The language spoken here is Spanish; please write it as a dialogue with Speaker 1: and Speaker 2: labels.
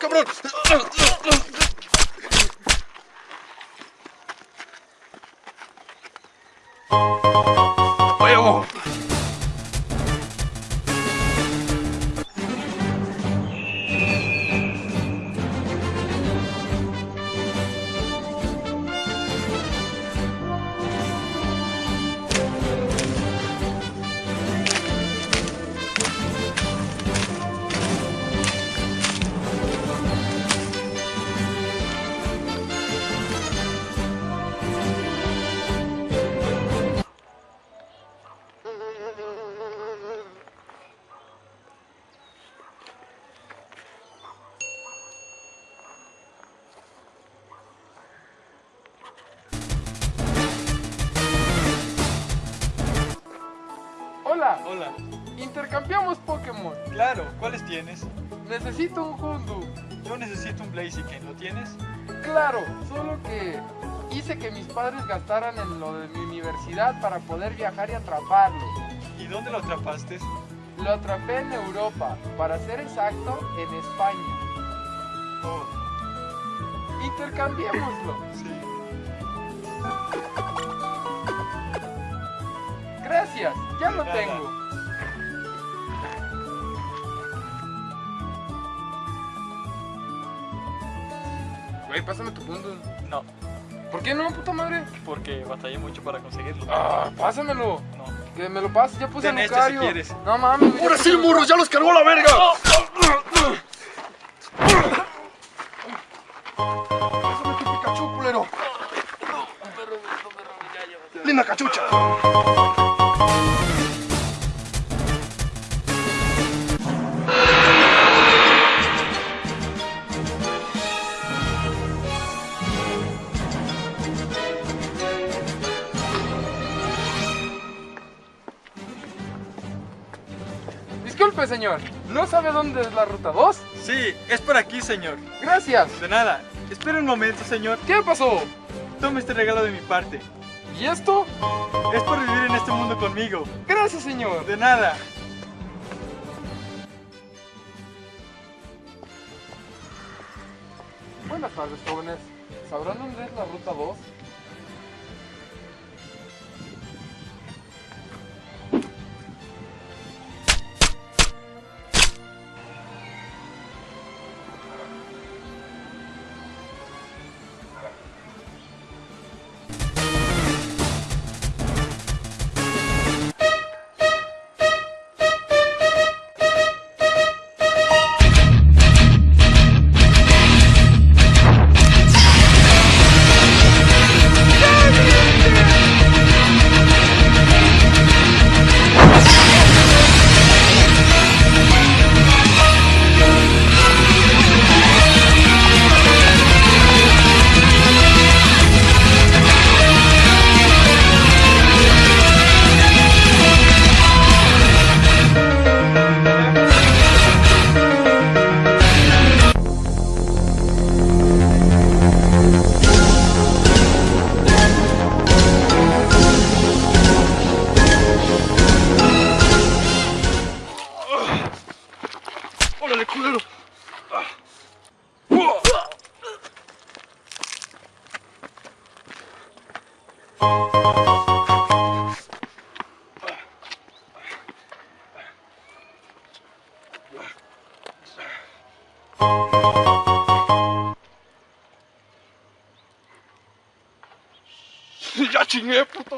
Speaker 1: Cargó el
Speaker 2: Hola,
Speaker 3: Hola,
Speaker 2: intercambiamos Pokémon.
Speaker 3: claro, ¿cuáles tienes?
Speaker 2: Necesito un Houndour.
Speaker 3: Yo necesito un Blaziken, ¿lo tienes?
Speaker 2: Claro, solo que hice que mis padres gastaran en lo de mi universidad para poder viajar y atraparlo.
Speaker 3: ¿Y dónde lo atrapaste?
Speaker 2: Lo atrapé en Europa, para ser exacto, en España.
Speaker 3: Oh,
Speaker 2: Intercambiémoslo.
Speaker 3: sí.
Speaker 2: Gracias, ya lo
Speaker 3: Nada.
Speaker 2: tengo. Güey, pásame tu punto.
Speaker 3: No,
Speaker 2: ¿Por qué no, puta madre?
Speaker 3: porque batallé mucho para conseguirlo.
Speaker 2: Ah, pásamelo.
Speaker 3: No.
Speaker 2: Que me lo pases, ya puse
Speaker 3: Ten
Speaker 2: el
Speaker 3: este si quieres.
Speaker 2: No mames. ya
Speaker 1: ¡Ahora sí,
Speaker 2: el
Speaker 1: morros! ¡Ya los cargó la verga! Pásame tu Pikachu, culero. Linda cachucha.
Speaker 2: Disculpe, señor. ¿No sabe dónde es la ruta 2?
Speaker 3: Sí, es por aquí, señor.
Speaker 2: Gracias.
Speaker 3: De nada. Espera un momento, señor.
Speaker 2: ¿Qué pasó?
Speaker 3: Tome este regalo de mi parte.
Speaker 2: ¿Y esto?
Speaker 3: Es por vivir en este mundo conmigo.
Speaker 2: Gracias, señor.
Speaker 3: De nada.
Speaker 2: Buenas tardes, jóvenes. ¿Sabrán dónde es la ruta 2?
Speaker 1: 안에 고개로 야, 진짜 예쁘다.